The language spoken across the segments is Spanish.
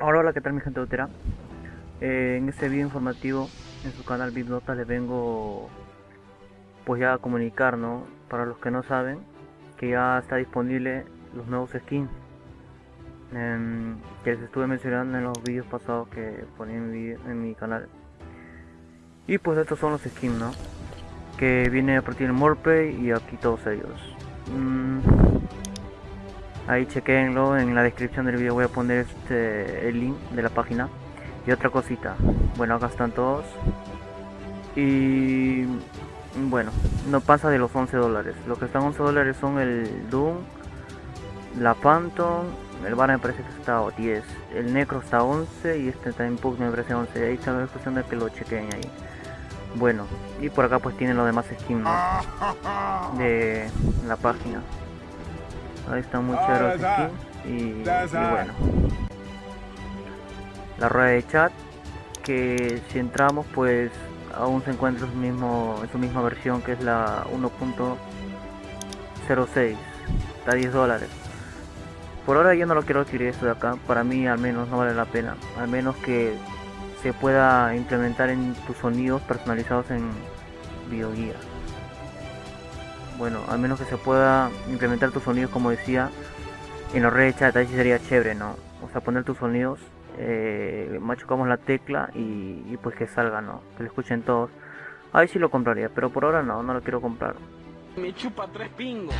Ahora hola, ¿qué tal mi gente utera? Eh, en este video informativo en su canal Nota les vengo pues ya a comunicar, ¿no? Para los que no saben, que ya está disponible los nuevos skins em, que les estuve mencionando en los vídeos pasados que ponía en mi, canal. Y pues estos son los skins, ¿no? Que viene a partir del Morpay y aquí todos ellos. Mm, ahí chequenlo en la descripción del video voy a poner este el link de la página. Y otra cosita bueno acá están todos. Y bueno no pasa de los 11 dólares. Lo que están 11 dólares son el Doom la Phantom el Bar me parece que está a 10 el Necro está a 11 y este Time Pug me parece 11 ahí está la cuestión de que lo chequen ahí. Bueno y por acá pues tienen los demás skins de la página Ahí está muy chévere el skin y, bueno. La rueda de chat que si entramos pues aún se encuentra en su, mismo, en su misma versión que es la 1.06 está a 10 dólares. Por ahora yo no lo quiero adquirir esto de acá. Para mí al menos no vale la pena. Al menos que se pueda implementar en tus sonidos personalizados en videoguía bueno, al menos que se pueda implementar tus sonidos como decía en la red de chat, ahí sería chévere, ¿no? O sea, poner tus sonidos, eh, machucamos la tecla y, pues que salga, ¿no? Que lo escuchen todos. Ahí sí lo compraría, pero por ahora no, no lo quiero comprar. Me chupa tres pingos.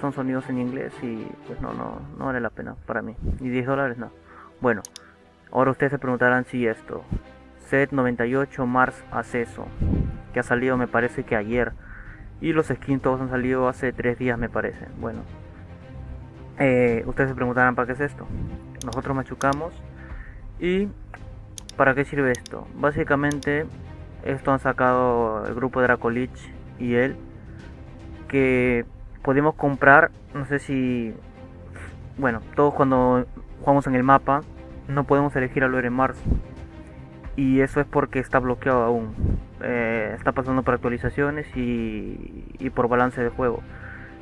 Son sonidos en inglés y pues no, no, no vale la pena para mí. Y 10 dólares no. Bueno, ahora ustedes se preguntarán si esto. Set 98 Mars Acceso que ha salido me parece que ayer. Y los skins todos han salido hace tres días me parece. Bueno. Eh, ustedes se preguntarán para qué es esto. Nosotros machucamos. ¿Y para qué sirve esto? Básicamente esto han sacado el grupo Dracolich y él. Que podemos comprar, no sé si... Bueno, todos cuando jugamos en el mapa no podemos elegir al en Mars. Y eso es porque está bloqueado aún. Eh, está pasando por actualizaciones y, por balance de juego.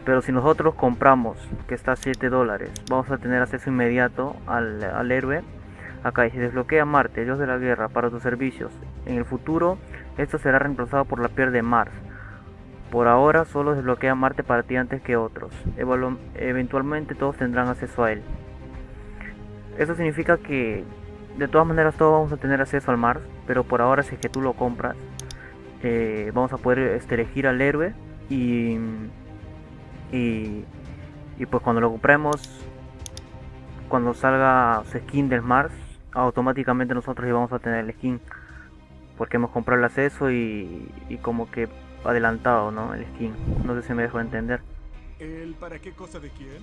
Pero si nosotros compramos, que está a 7 dólares, vamos a tener acceso inmediato al, héroe. Acá dice, desbloquea Marte, Dios de la Guerra, para tus servicios. En el futuro, esto será reemplazado por la piel de Mars. Por ahora, solo desbloquea Marte para ti antes que otros. eventualmente todos tendrán acceso a él. Eso significa que de todas maneras todos vamos a tener acceso al Mars, pero por ahora si es que tú lo compras, eh, vamos a poder este, elegir al héroe y, y, pues cuando lo compremos cuando salga su skin del Mars automáticamente nosotros vamos a tener el skin porque hemos comprado el acceso y, como que adelantado ¿no? el skin no sé si me dejo entender ¿El para qué cosa de quién?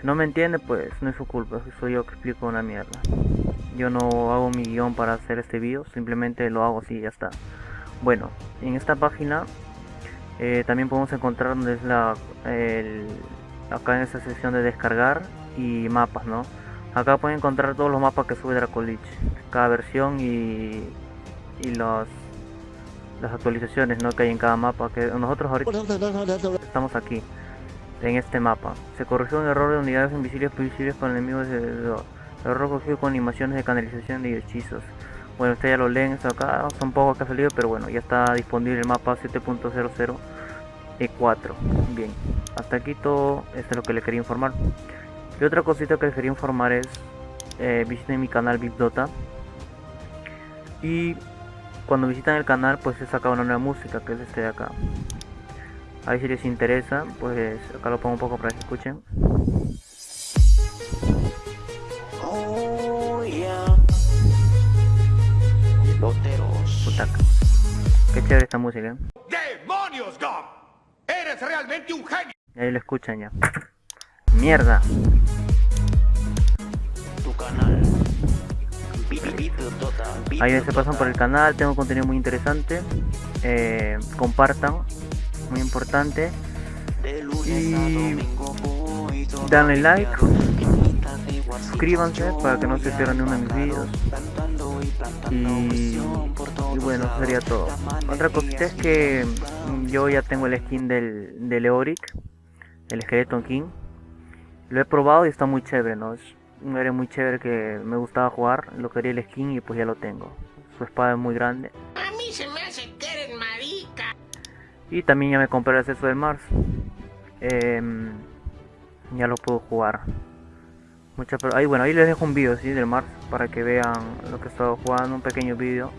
si no me entiende pues no es su culpa soy yo que explico una mierda yo no hago mi guion para hacer este video simplemente lo hago así y ya está bueno, en esta página eh, también podemos encontrar donde es la acá en esta sección de descargar y mapas, ¿no? Acá pueden encontrar todos los mapas que sube Dracolich, cada versión y, y los las actualizaciones ¿no? que hay en cada mapa que nosotros ahorita estamos aquí en este mapa se corrigió un error de unidades invisibles visibles con enemigos de, de, error cogido con animaciones de canalización de hechizos bueno, ustedes ya lo leen esto acá, son pocos que ha salido, pero bueno, ya está disponible el mapa 7.00 E4. Bien, hasta aquí todo esto es lo que le quería informar. Y otra cosita que les quería informar es, eh, visiten mi canal VIPDota. Y cuando visitan el canal, pues he sacado una nueva música, que es este de acá. Ahí si les interesa, pues acá lo pongo un poco para que escuchen. Qué chévere esta música. ¿eh? ¡Demonios, Gom! ¡Eres realmente un genio! ahí lo escuchan ya. ¡Mierda! Tu canal. Ahí se pasan por el canal, tengo contenido muy interesante. Eh, compartan, muy importante. Y danle like, suscríbanse para que no se pierdan ni uno de mis vídeos. Y, bueno, sería todo. Otra cosita es que yo ya tengo el skin del, del Eoric, el Skeleton King. Lo he probado y está muy chévere, ¿no? Es un héroe muy chévere que me gustaba jugar, lo quería el skin y pues ya lo tengo. Su espada es muy grande. A mí se me hace que eres marica. Y también ya me compré el acceso del Mars. Em, ya lo puedo jugar. Mucha, pero ahí bueno, ahí les dejo un vídeo ¿sí? del Mars para que vean lo que he estado jugando, un pequeño vídeo.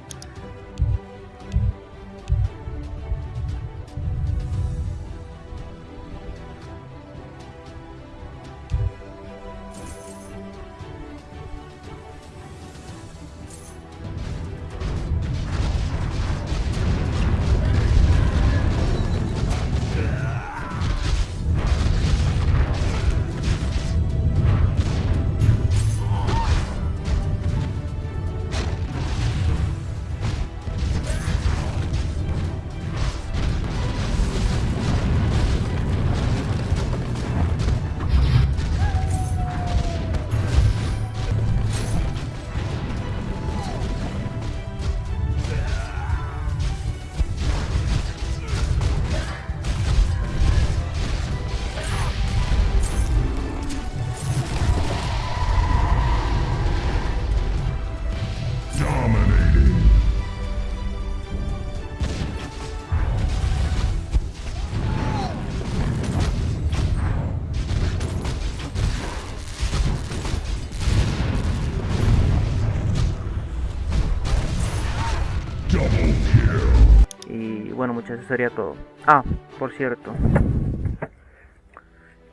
Bueno muchachos, eso sería todo. Ah, por cierto.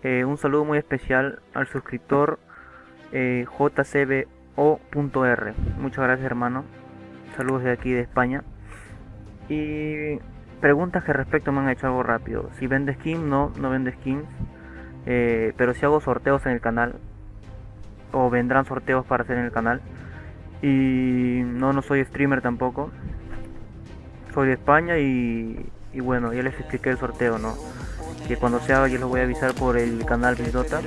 Eh, un saludo muy especial al suscriptor eh, jcbo.r. Muchas gracias hermano. Saludos de aquí de España. Y preguntas que respecto me han hecho algo rápido. Si vende skins, no, no vende skins. Eh, pero si hago sorteos en el canal. O vendrán sorteos para hacer en el canal. Y no, no soy streamer tampoco soy de España y, y bueno, ya les expliqué el sorteo, ¿no? Que cuando se haga yo los voy a avisar por el canal Bildota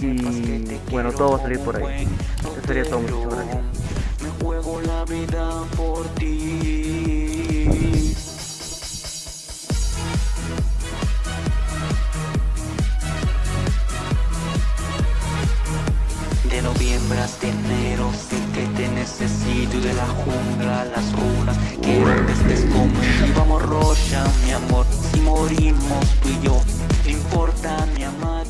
y bueno, todo va a salir por ahí. Eso sería todo, muchas gracias. Me juego la vida por ti. sombras Dinero que te necesito de la jungla las runas Quiero que estés conmigo Vamos Rocha, mi amor Si morimos tú y yo No importa mi amor